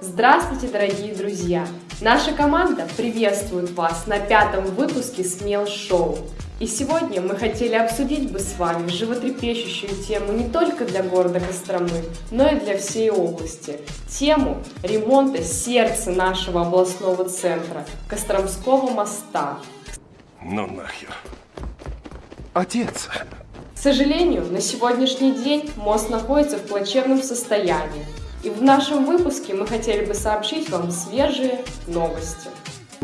Здравствуйте, дорогие друзья! Наша команда приветствует вас на пятом выпуске Смел Шоу. И сегодня мы хотели обсудить бы с вами животрепещущую тему не только для города Костромы, но и для всей области. Тему ремонта сердца нашего областного центра – Костромского моста. Ну нахер. Отец. К сожалению, на сегодняшний день мост находится в плачевном состоянии. И в нашем выпуске мы хотели бы сообщить вам свежие новости.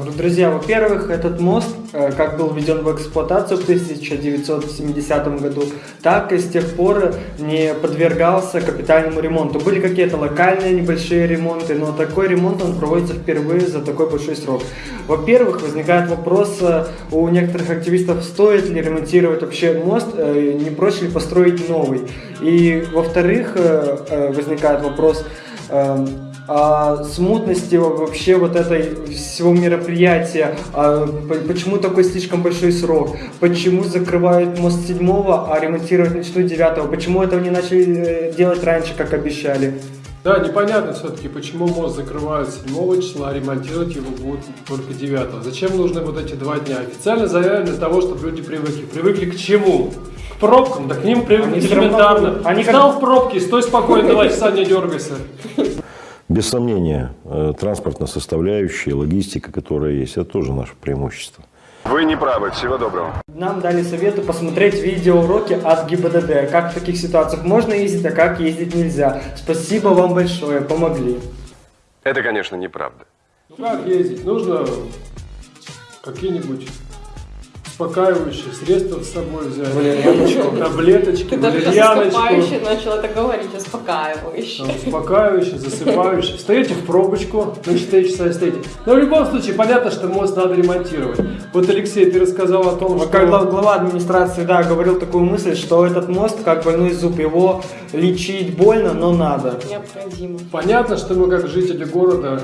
Друзья, во-первых, этот мост э, как был введен в эксплуатацию в 1970 году, так и с тех пор не подвергался капитальному ремонту. Были какие-то локальные небольшие ремонты, но такой ремонт он проводится впервые за такой большой срок. Во-первых, возникает вопрос э, у некоторых активистов, стоит ли ремонтировать вообще мост, э, не проще ли построить новый. И во-вторых, возникает вопрос, а, смутности вообще вот этой всего мероприятия, а, почему такой слишком большой срок, почему закрывают мост 7, а ремонтировать начнут 9, почему этого не начали э, делать раньше, как обещали. Да, непонятно все-таки, почему мост закрывают 7 числа, а ремонтировать его будут только 9. Зачем нужны вот эти два дня? Официально заявлено для того, чтобы люди привыкли. Привыкли к чему? К пробкам, да к ним привыкли элементарно. Они Стал как... в пробке, стой спокойно, давай, часа не дергайся. Без сомнения, э, транспортная составляющая, логистика, которая есть, это тоже наше преимущество. Вы не правы. Всего доброго. Нам дали советы посмотреть видеоуроки от ГИБДД. Как в таких ситуациях можно ездить, а как ездить нельзя. Спасибо вам большое, помогли. Это, конечно, неправда. Ну как ездить? Нужно какие-нибудь успокаивающие средства с собой взять. Валерьяночку. Таблеточки, валерьяночку. Ты начал это говорить, успокаивающее. Успокаивающее, засыпающее. Встаете в пробочку, на 4 часа стоите. Но в любом случае, понятно, что мост надо ремонтировать. Вот, Алексей, ты рассказал о том, что... Как глава администрации, да, говорил такую мысль, что этот мост, как больной зуб, его лечить больно, но надо. Необходимо. Понятно, что мы, как жители города,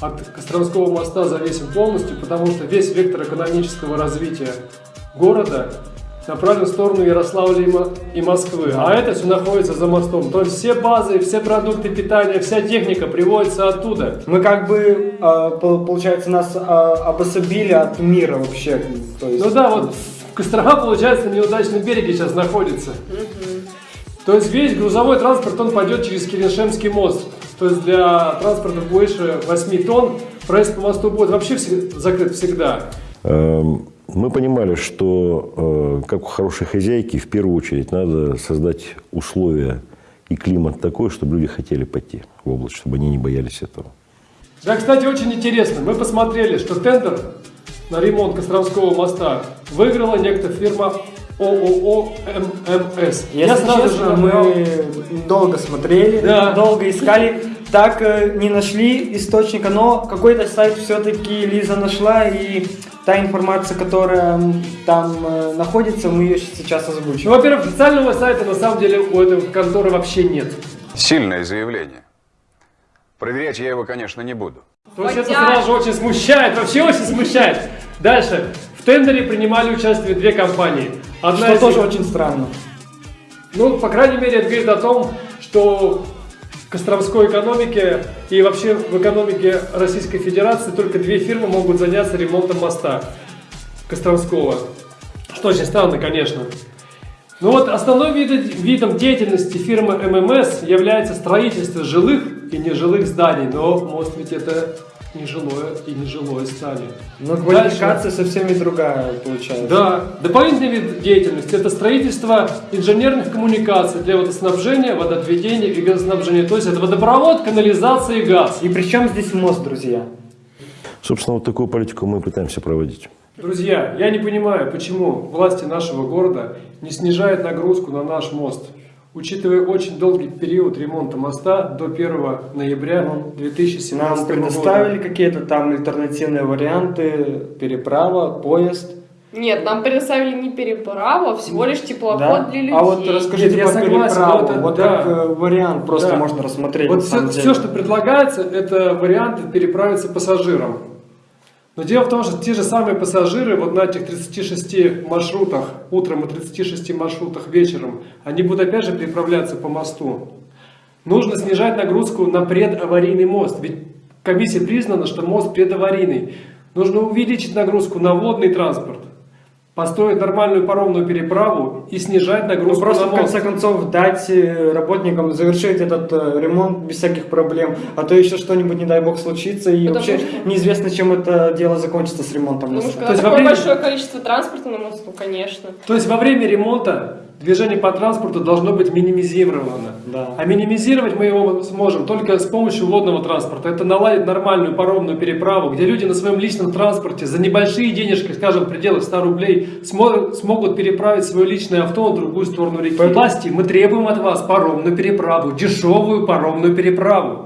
от Костромского моста зависим полностью, потому что весь вектор экономического развития города направлен в сторону Ярославля и Москвы, а это все находится за мостом. То есть все базы, все продукты питания, вся техника приводится оттуда. Мы как бы, а, получается, нас а, обособили от мира вообще. То есть, ну да, вот Кострома, получается, на неудачном береге сейчас находится. То есть весь грузовой транспорт, он пойдет через Киреншемский мост. То есть для транспорта больше 8 тонн проезд по мосту будет вообще закрыт всегда. Эм, мы понимали, что, э, как у хорошей хозяйки, в первую очередь надо создать условия и климат такой, чтобы люди хотели пойти в область, чтобы они не боялись этого. Да, кстати, очень интересно. Мы посмотрели, что тендер на ремонт Костромского моста выиграла некто фирма ООО ММС. Если Я сразу честно, же мы долго смотрели, да. долго искали, так э, не нашли источника, но какой-то сайт все-таки Лиза нашла, и та информация, которая там э, находится, мы ее сейчас озвучим. Ну, во-первых, официального сайта на самом деле у этой конторы вообще нет. Сильное заявление. Проверять я его, конечно, не буду. То есть это сразу же очень смущает, вообще очень смущает. Дальше. В тендере принимали участие две компании. Одна что тоже очень странно. Ну, по крайней мере, это говорит о том, что в Костромской экономике и вообще в экономике Российской Федерации только две фирмы могут заняться ремонтом моста Костромского. Что очень странно, конечно. Ну вот основным видом деятельности фирмы ММС является строительство жилых и нежилых зданий, но мост ведь это нежилое и нежилое здание. Но квалификация Дальше. совсем и другая получается. Да. Дополнительный вид деятельности – это строительство инженерных коммуникаций для водоснабжения, водоотведения и газоснабжения. То есть это водопровод, канализация и газ. И при чем здесь мост, друзья? Собственно, вот такую политику мы пытаемся проводить. Друзья, я не понимаю, почему власти нашего города не снижают нагрузку на наш мост. Учитывая очень долгий период ремонта моста до 1 ноября 2017 года. Нам предоставили какие-то там альтернативные варианты, переправа, поезд. Нет, нам предоставили не переправу, а всего лишь теплоход да? для людей. А вот расскажите Нет, про переправу, это, вот да. как э, вариант просто да. можно рассмотреть. Вот все, все, что предлагается, это вариант переправиться пассажирам. Но дело в том, что те же самые пассажиры вот на этих 36 маршрутах, утром и 36 маршрутах вечером, они будут опять же переправляться по мосту. Нужно снижать нагрузку на предаварийный мост, ведь комиссия признана, что мост предаварийный. Нужно увеличить нагрузку на водный транспорт построить нормальную паромную переправу и снижать Ну, нагрузку просто на в конце мост. концов дать э, работникам завершить этот э, ремонт без всяких проблем, а то еще что-нибудь, не дай бог, случится, и Потому вообще что- неизвестно, чем это дело закончится с ремонтом. Потому моста. что То есть во такое время- большое количество транспорта на мосту, конечно. То есть во время ремонта движение по транспорту должно быть минимизировано. Да. А минимизировать мы его сможем только с помощью водного транспорта. Это наладить нормальную паромную переправу, где люди на своем личном транспорте за небольшие денежки, скажем, в пределах 100 рублей, смо- смогут переправить свое личное авто на другую сторону реки. Поэтому- Власти, мы требуем от вас паромную переправу, дешевую паромную переправу.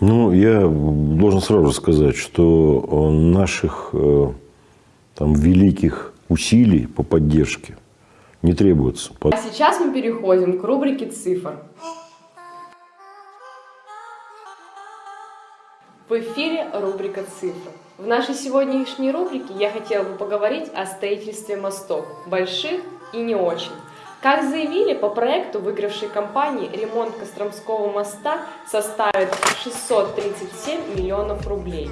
Ну, я должен сразу сказать, что э, наших э, там, великих усилий по поддержке не требуется. А сейчас мы переходим к рубрике цифр. В эфире рубрика «Цифры». В нашей сегодняшней рубрике я хотела бы поговорить о строительстве мостов, больших и не очень. Как заявили, по проекту выигравшей компании ремонт Костромского моста составит 637 миллионов рублей.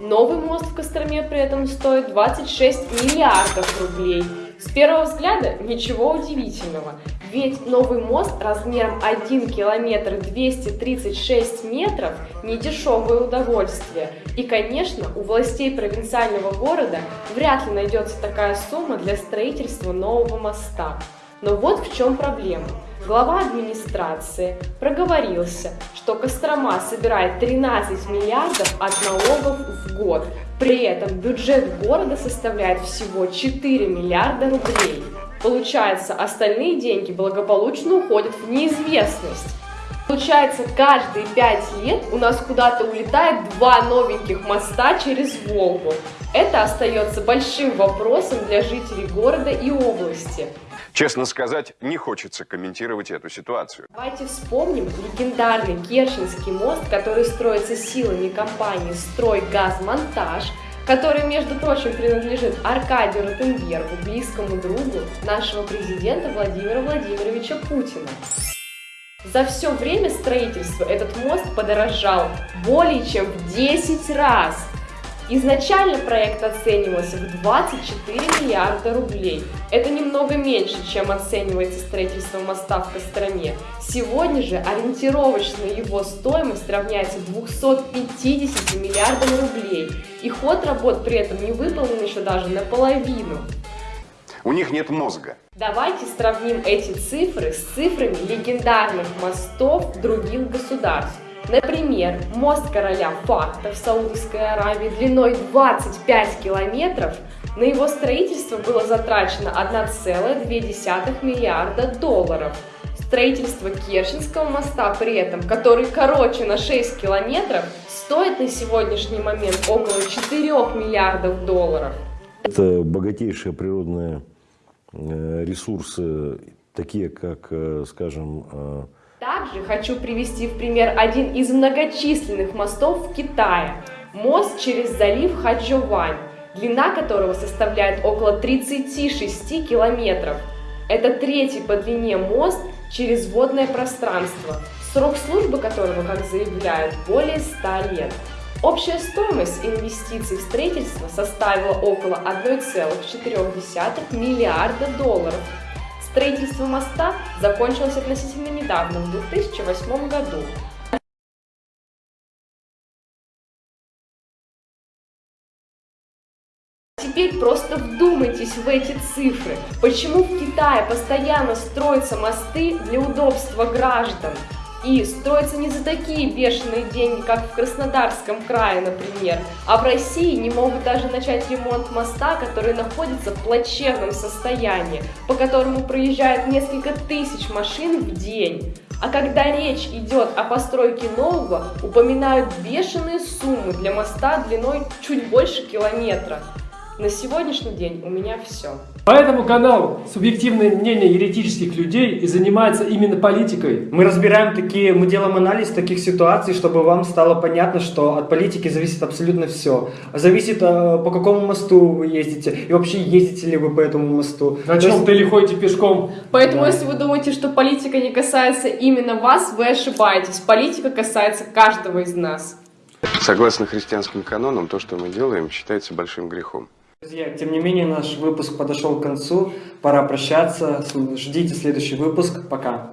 Новый мост в Костроме при этом стоит 26 миллиардов рублей. С первого взгляда ничего удивительного, ведь новый мост размером 1 километр 236 метров – недешевое удовольствие. И, конечно, у властей провинциального города вряд ли найдется такая сумма для строительства нового моста. Но вот в чем проблема. Глава администрации проговорился, что Кострома собирает 13 миллиардов от налогов в год. При этом бюджет города составляет всего 4 миллиарда рублей. Получается, остальные деньги благополучно уходят в неизвестность. Получается, каждые пять лет у нас куда-то улетает два новеньких моста через Волгу. Это остается большим вопросом для жителей города и области. Честно сказать, не хочется комментировать эту ситуацию. Давайте вспомним легендарный Керченский мост, который строится силами компании «Стройгазмонтаж», который, между прочим, принадлежит Аркадию Ротенбергу, близкому другу нашего президента Владимира Владимировича Путина. За все время строительства этот мост подорожал более чем в 10 раз. Изначально проект оценивался в 24 миллиарда рублей. Это немного меньше, чем оценивается строительство моста в Костроме. Сегодня же ориентировочная его стоимость равняется 250 миллиардам рублей. И ход работ при этом не выполнен еще даже наполовину. У них нет мозга. Давайте сравним эти цифры с цифрами легендарных мостов других государств. Например, мост короля Фахта в Саудовской Аравии длиной 25 километров, на его строительство было затрачено 1,2 миллиарда долларов. Строительство Керченского моста при этом, который короче на 6 километров, стоит на сегодняшний момент около 4 миллиардов долларов. Это богатейшие природные э, ресурсы, такие как, э, скажем, э, Также хочу привести в пример один из многочисленных мостов в Китае. Мост через залив Хаджовань, длина которого составляет около 36 километров. Это третий по длине мост через водное пространство, срок службы которого, как заявляют, более 100 лет. Общая стоимость инвестиций в строительство составила около 1,4 миллиарда долларов. Строительство моста закончилось относительно недавно, в 2008 году. Теперь просто вдумайтесь в эти цифры. Почему в Китае постоянно строятся мосты для удобства граждан? И строятся не за такие бешеные деньги, как в Краснодарском крае, например. А в России не могут даже начать ремонт моста, который находится в плачевном состоянии, по которому проезжает несколько тысяч машин в день. А когда речь идет о постройке нового, упоминают бешеные суммы для моста длиной чуть больше километра. На сегодняшний день у меня все. Поэтому канал «Субъективное мнение еретических людей» и занимается именно политикой. Мы разбираем такие, мы делаем анализ таких ситуаций, чтобы вам стало понятно, что от политики зависит абсолютно все. Зависит, э, по какому мосту вы ездите, и вообще ездите ли вы по этому мосту. На чем есть- ты или ходите пешком? Поэтому, Да. если вы думаете, что политика не касается именно вас, вы ошибаетесь. Политика касается каждого из нас. Согласно христианским канонам, то, что мы делаем, считается большим грехом. Друзья, тем не менее, наш выпуск подошел к концу. Пора прощаться. Ждите следующий выпуск. Пока.